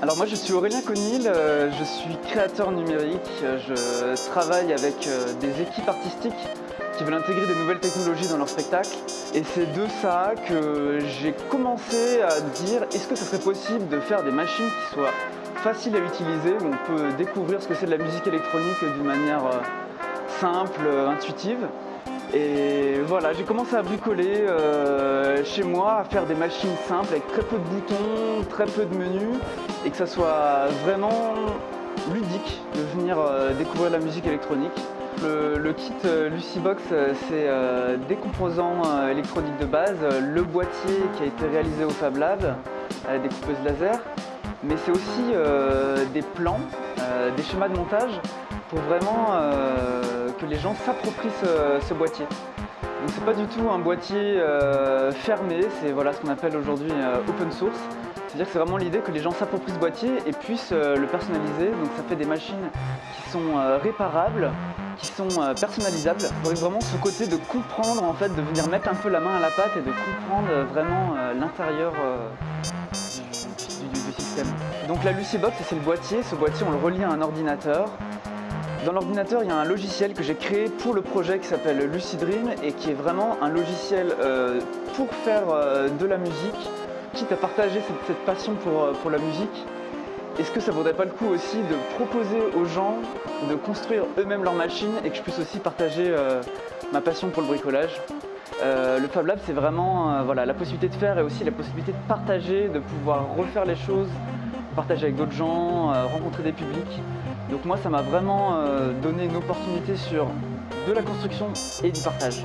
Alors moi je suis Aurélien Conil, euh, je suis créateur numérique, je travaille avec euh, des équipes artistiques qui veulent intégrer des nouvelles technologies dans leur spectacle. Et c'est de ça que j'ai commencé à dire est-ce que ce serait possible de faire des machines qui soient faciles à utiliser, où on peut découvrir ce que c'est de la musique électronique d'une manière euh, simple, intuitive. Et voilà, j'ai commencé à bricoler euh, chez moi, à faire des machines simples avec très peu de boutons, très peu de menus et que ça soit vraiment ludique de venir euh, découvrir la musique électronique. Le, kit euh, Lucybox, c'est des composants électroniques de base, le boîtier qui a été réalisé au Fab Lab, des coupeuses laser, mais c'est aussi des plans, des schémas de montage pour vraiment euh, que les gens s'approprient ce, boîtier. Donc c'est pas du tout un boîtier euh, fermé, c'est voilà, ce qu'on appelle aujourd'hui euh, open source. C'est-à-dire que c'est vraiment l'idée que les gens s'approprient ce boîtier et puissent le personnaliser. Donc ça fait des machines qui sont réparables, qui sont personnalisables. Avec vraiment ce côté de comprendre, en fait, de venir mettre un peu la main à la pâte et de comprendre vraiment l'intérieur du, du, système. Donc la Lucybox, c'est le boîtier. Ce boîtier, on le relie à un ordinateur. Dans l'ordinateur, il y a un logiciel que j'ai créé pour le projet qui s'appelle Lucid Dream et qui est vraiment un logiciel euh, pour faire euh, de la musique, quitte à partager cette, passion pour, euh, pour la musique. Est-ce que ça vaudrait pas le coup aussi de proposer aux gens de construire eux-mêmes leur machine et que je puisse aussi partager ma passion pour le bricolage? Le Fab Lab, c'est vraiment voilà, la possibilité de faire et aussi la possibilité de partager, de pouvoir refaire les choses, partager avec d'autres gens, rencontrer des publics. Donc moi ça m'a vraiment euh, donné une opportunité sur de la construction et du partage.